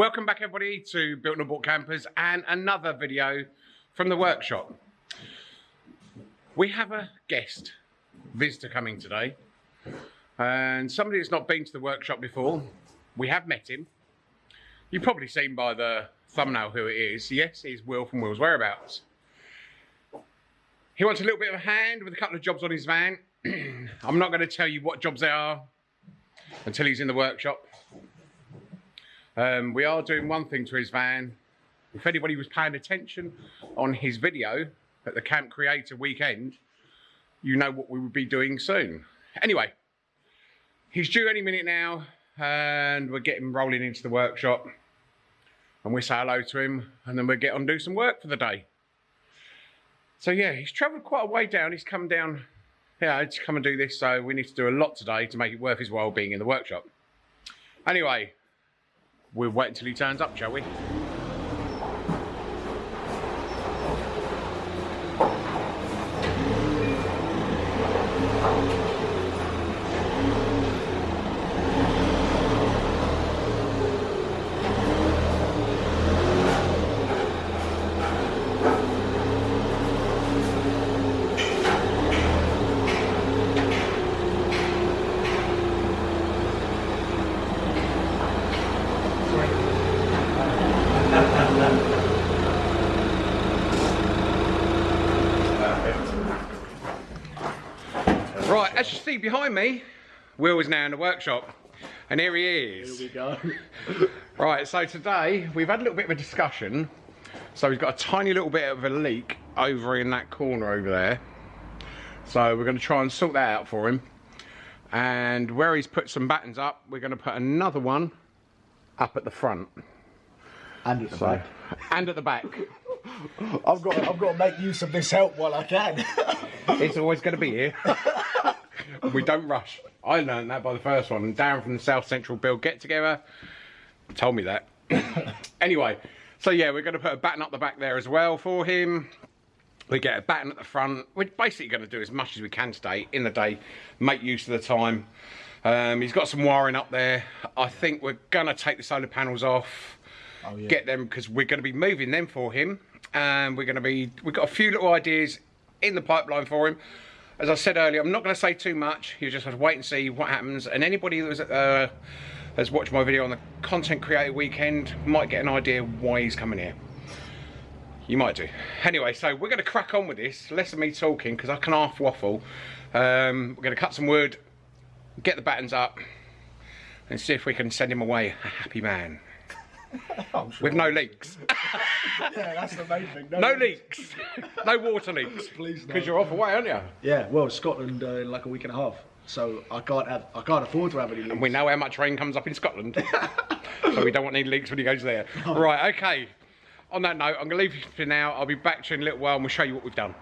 Welcome back everybody to Built and Bought Campers and another video from the workshop. We have a guest visitor coming today and somebody that's not been to the workshop before. We have met him. You've probably seen by the thumbnail who it is. Yes, he's Will from Will's Whereabouts. He wants a little bit of a hand with a couple of jobs on his van. I'm not going to tell you what jobs they are until he's in the workshop. Um, we are doing one thing to his van. If anybody was paying attention on his video at the Camp Creator weekend, you know what we will be doing soon. Anyway, he's due any minute now and we're getting rolling into the workshop and we say hello to him and then we'll get on do some work for the day. So yeah, he's travelled quite a way down. He's come down, yeah, to come and do this. So we need to do a lot today to make it worth his while being in the workshop. Anyway, we'll wait until he turns up, shall we? Right, as you see behind me, Will is now in the workshop. And here he is. Here we go. Right, so today we've had a little bit of a discussion. So he's got a tiny little bit of a leak over in that corner over there. So we're going to try and sort that out for him. And where he's put some battens up, we're going to put another one up at the front. And at the So, back. and at the back. I've got I've got to make use of this help while I can. It's always going to be here. We don't rush. I learned that by the first one. And Darren from the South Central Build Get Together told me that. anyway, so yeah, we're going to put a batten up the back there as well for him. We get a batten at the front. We're basically going to do as much as we can today in the day, make use of the time. Um, he's got some wiring up there. I think we're going to take the solar panels off, Oh, yeah. get them because we're going to be moving them for him. And we're going to be, we've got a few little ideas in the pipeline for him. As I said earlier, I'm not going to say too much. You just have to wait and see what happens. And anybody that was, uh, has watched my video on the Content Creator Weekend might get an idea why he's coming here. You might do. Anyway, so we're going to crack on with this. Less of me talking because I can half waffle. Um, we're going to cut some wood, get the battens up, and see if we can send him away a happy man sure. with no leaks. yeah, that's the main thing. No leaks. no water leaks. Please no. Because you're off away, aren't you? Yeah, well, Scotland uh, in like a week and a half, so I can't have I can't afford to have any leaks. And we know how much rain comes up in Scotland. so we don't want any leaks when he goes there. Right, okay. On that note, I'm going to leave you for now. I'll be back to you in a little while and we'll show you what we've done.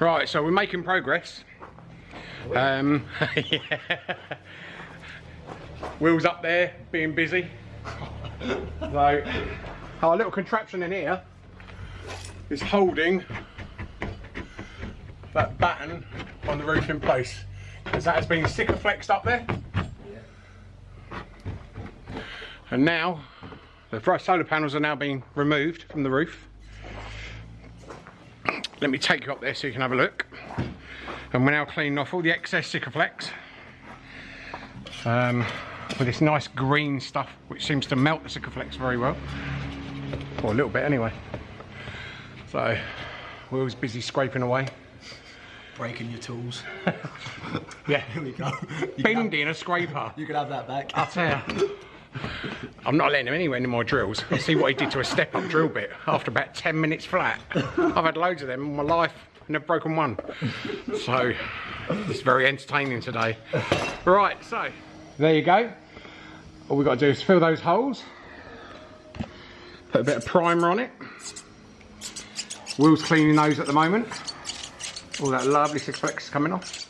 Right, so we're making progress. Um, yeah. Will's up there being busy. So, our little contraption in here is holding that batten on the roof in place. Because that has been Sikaflexed up there. And now, the front solar panels are now being removed from the roof. Let me take you up there so you can have a look. And we're now cleaning off all the excess Sikaflex. Um, with this nice green stuff which seems to melt the Sikaflex very well. Or a little bit anyway. So, Will's busy scraping away. breaking your tools. Yeah, Here we go. You can, have, bending a scraper. you can have that back. I'll tell you. I'm not letting him anywhere near my drills. I'll see what he did to a step up drill bit after about 10 minutes flat. I've had loads of them in my life, and I've broken one. So, it's very entertaining today. Right, so, there you go. All we've got to do is fill those holes. Put a bit of primer on it. Will's cleaning those at the moment. All that lovely Sikaflex coming off.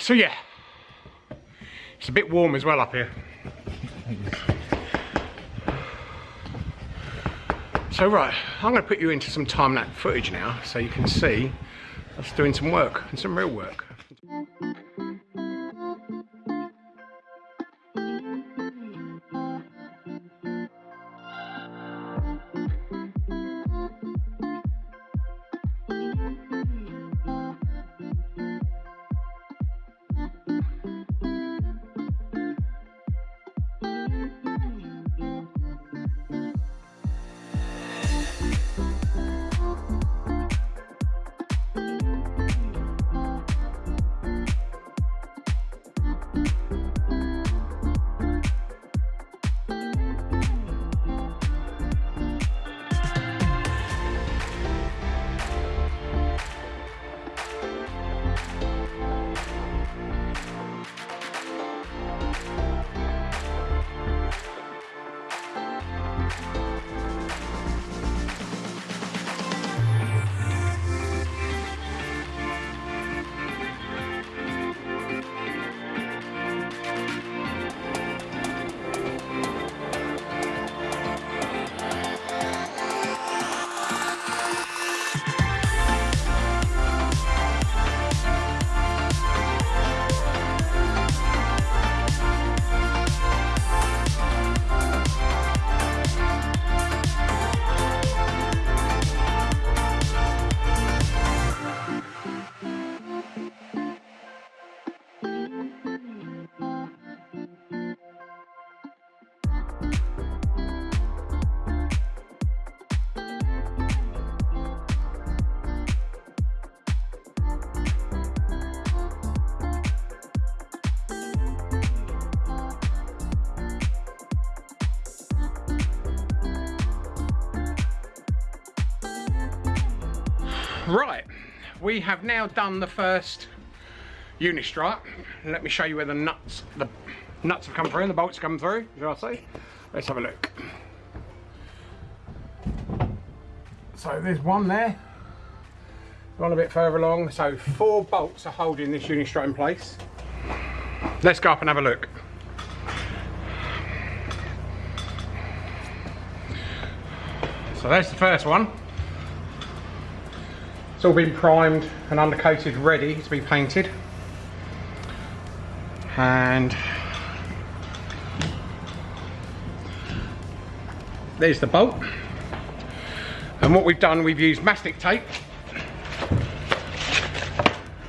So yeah, it's a bit warm as well up here. So right, I'm going to put you into some time-lapse footage now so you can see us doing some work and some real work. We have now done the first unistrut. Let me show you where the nuts, the nuts have come through the bolts come through, as I say. Let's have a look. So there's one there, one a bit further along. So four bolts are holding this unistrut in place. Let's go up and have a look. So there's the first one. It's all been primed and undercoated ready to be painted. And there's the bolt. And what we've done, we've used mastic tape,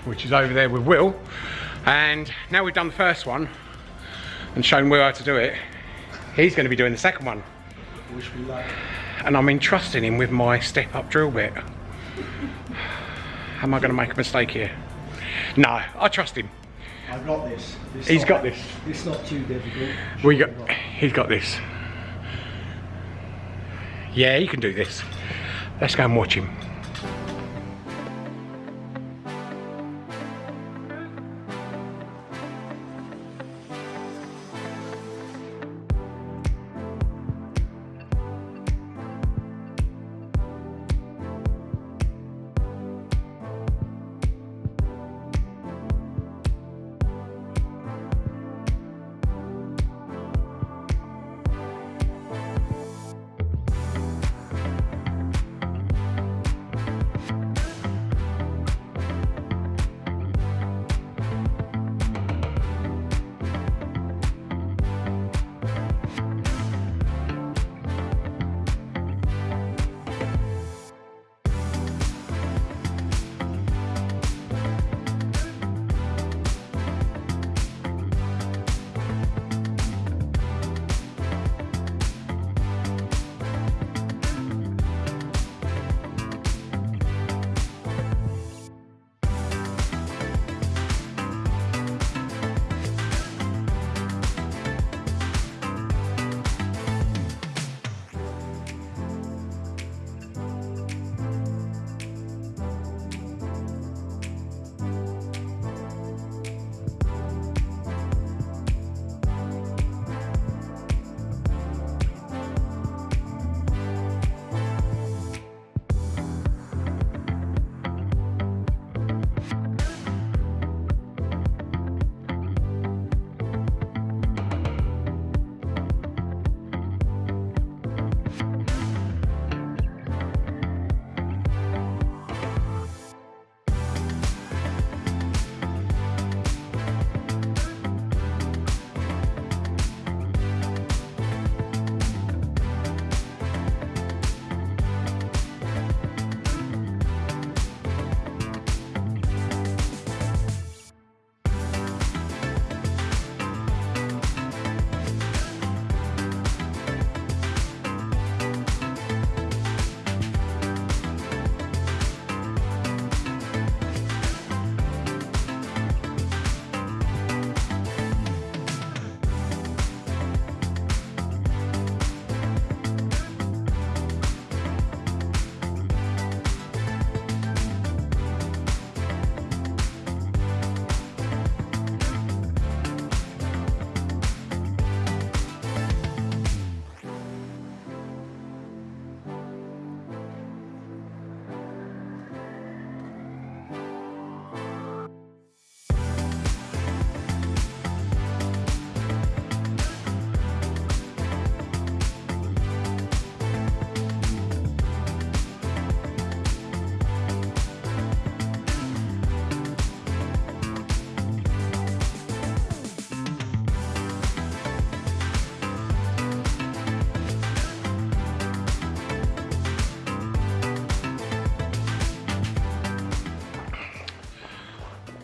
which is over there with Will. And now we've done the first one and shown Will how to do it, he's going to be doing the second one. Wish me luck. And I'm entrusting him with my step up drill bit. Am I going to make a mistake here? No, I trust him. I've got this. this He's not- got this. It's not too difficult. We Sure got, not. he's got this. Yeah, he can do this. Let's go and watch him.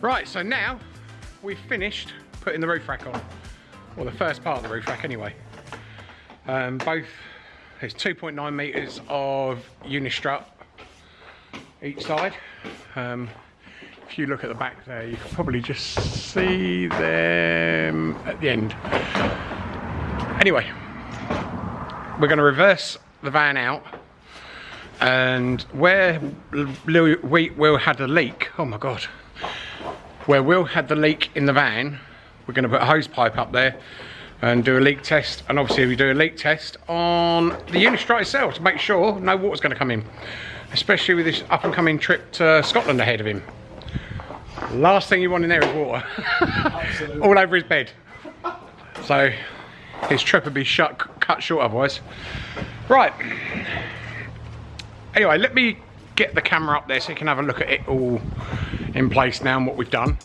Right, so now we've finished putting the roof rack on. Well, the first part of the roof rack anyway. Um, both, there's 2.9 metres of unistrut each side. Um, if you look at the back there, you can probably just see them at the end. Anyway, we're going to reverse the van out And where we Will had a leak, oh my god, where Will had the leak in the van, we're going to put a hose pipe up there and do a leak test. And obviously we do a leak test on the unistrut itself to make sure no water's going to come in, especially with this up and coming trip to Scotland ahead of him. Last thing you want in there is water, all over his bed. So his trip would be shut, cut short otherwise. Right. Anyway, let me get the camera up there so you can have a look at it all in place now and what we've done.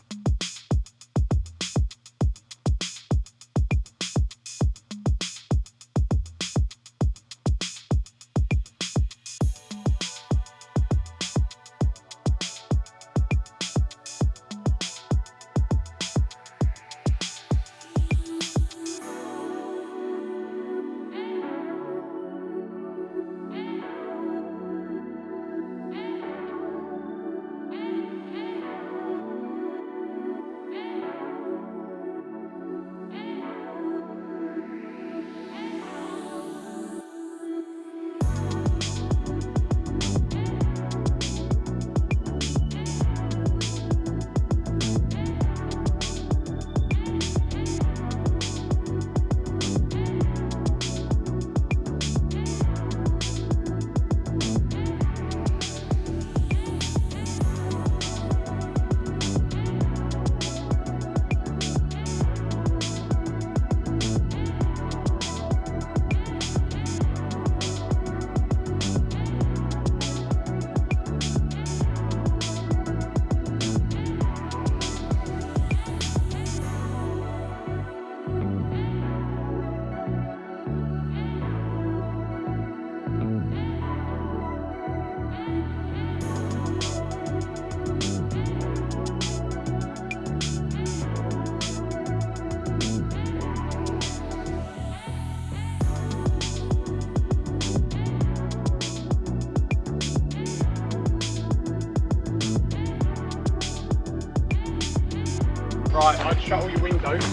Right, I'd shut all your windows.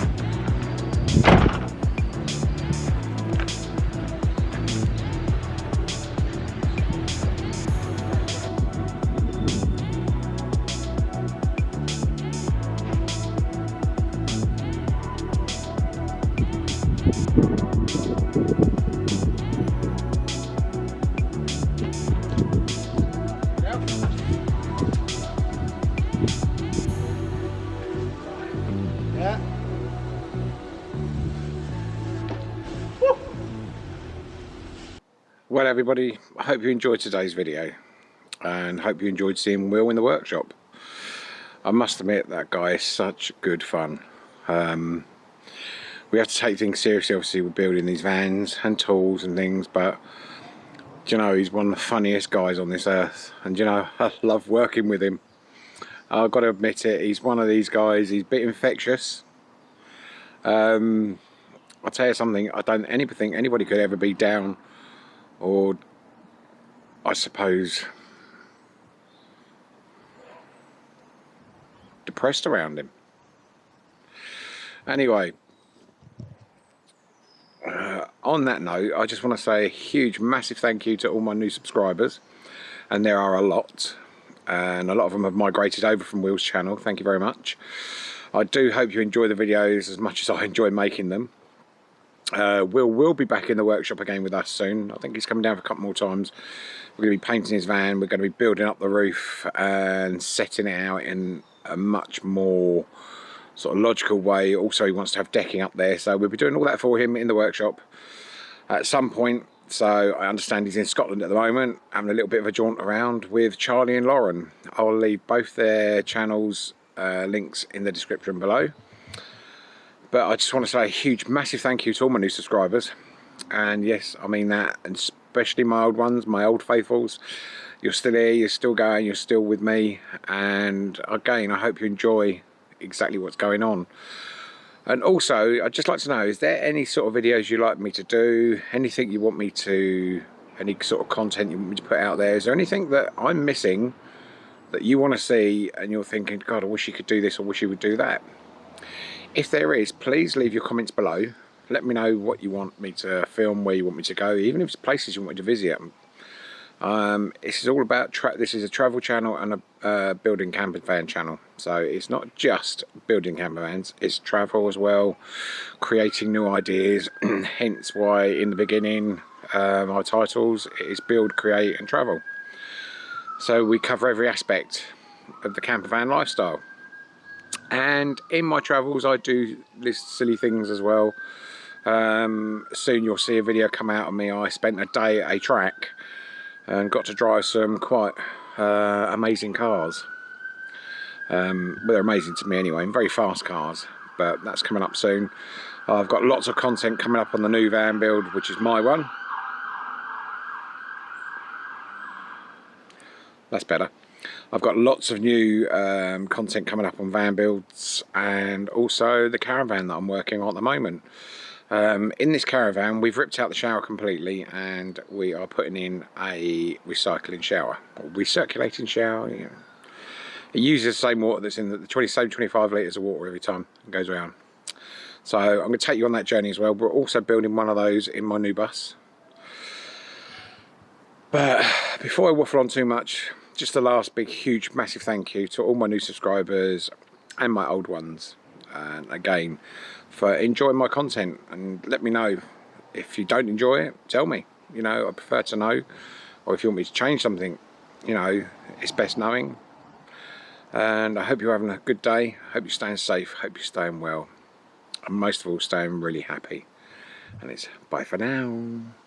Well everybody, I hope you enjoyed today's video and hope you enjoyed seeing Will in the workshop. I must admit that guy is such good fun. Um, we have to take things seriously obviously with building these vans and tools and things but you know he's one of the funniest guys on this earth and you know I love working with him. I've got to admit it, he's one of these guys, he's a bit infectious. Um, I'll tell you something, I don't think anybody could ever be down or I suppose depressed around him. Anyway, uh, on that note, I just want to say a huge, massive thank you to all my new subscribers, and there are a lot, and a lot of them have migrated over from Will's channel. Thank you very much. I do hope you enjoy the videos as much as I enjoy making them. Uh, Will will be back in the workshop again with us soon. I think he's coming down for a couple more times. We're going to be painting his van. We're going to be building up the roof and setting it out in a much more sort of logical way. Also, he wants to have decking up there, so we'll be doing all that for him in the workshop at some point. So I understand he's in Scotland at the moment, having a little bit of a jaunt around with Charlie and Lauren. I'll leave both their channels uh, links in the description below. But I just want to say a huge, massive thank you to all my new subscribers. And yes, I mean that, and especially my old ones, my old faithfuls. You're still here, you're still going, you're still with me. And again, I hope you enjoy exactly what's going on. And also, I'd just like to know, is there any sort of videos you'd like me to do? Anything you want me to, any sort of content you want me to put out there? Is there anything that I'm missing that you want to see and you're thinking, God, I wish you could do this, or wish you would do that? If there is, please leave your comments below. Let me know what you want me to film, where you want me to go, even if it's places you want me to visit. Um, this is all about this is a travel channel and a uh, building camper van channel. So it's not just building camper vans, it's travel as well, creating new ideas. Hence why in the beginning uh, my titles is build, create and travel. So we cover every aspect of the camper van lifestyle. And in my travels I do list silly things as well. Um, soon you'll see a video come out of me. I spent a day at a track and got to drive some quite uh, amazing cars. Um, well, they're amazing to me anyway, very fast cars, but that's coming up soon. I've got lots of content coming up on the new van build, which is my one. That's better. I've got lots of new um, content coming up on van builds and also the caravan that I'm working on at the moment. Um, in this caravan we've ripped out the shower completely and we are putting in a recycling shower, or recirculating shower. You know. It uses the same water that's in the 20, same 25 litres of water every time it goes around. So I'm going to take you on that journey as well. We're also building one of those in my new bus. But before I waffle on too much, just a last big, huge, massive thank you to all my new subscribers and my old ones. And again, for enjoying my content. And let me know if you don't enjoy it tell me. You know I prefer to know. Or if you want me to change something you know it's best knowing. And I hope you're having a good day. Hope you're staying safe. Hope you're staying well. And most of all staying really happy. And it's bye for now